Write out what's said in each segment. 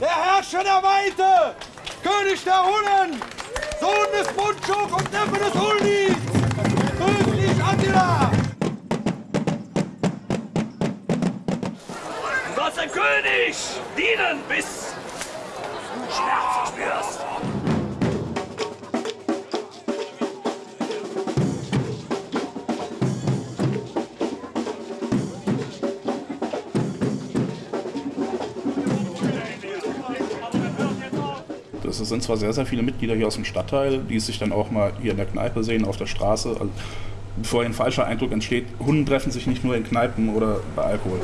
der Herrscher der Weite, König der Hunnen, Sohn des Mundschuk und Neffe des. Grüß dich, Attila! Du sollst dem König dienen, bis Es sind zwar sehr, sehr viele Mitglieder hier aus dem Stadtteil, die sich dann auch mal hier in der Kneipe sehen, auf der Straße. Also, bevor ein falscher Eindruck entsteht, Hunden treffen sich nicht nur in Kneipen oder bei Alkohol.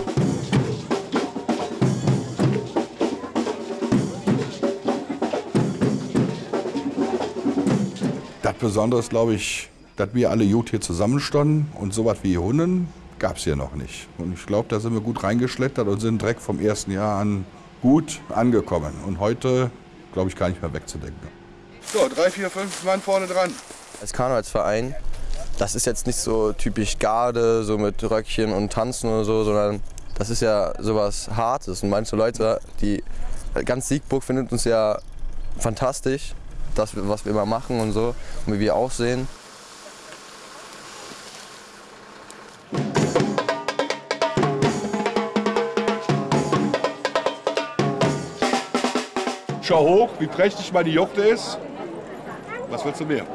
Das Besondere ist, glaube ich, dass wir alle gut hier zusammenstanden und so was wie Hunden gab es hier noch nicht. Und ich glaube, da sind wir gut reingeschlittert und sind direkt vom ersten Jahr an gut angekommen. Und heute, glaube ich, gar nicht mehr wegzudenken. So, drei, vier, fünf Mann vorne dran. Als Karnevalsverein, das ist jetzt nicht so typisch Garde, so mit Röckchen und Tanzen oder so, sondern das ist ja sowas Hartes. Und manche Leute, die ganz Siegburg findet uns ja fantastisch, das, was wir immer machen und so, und wie wir aussehen. Schau hoch, wie prächtig meine Jochte ist. Was willst du mehr?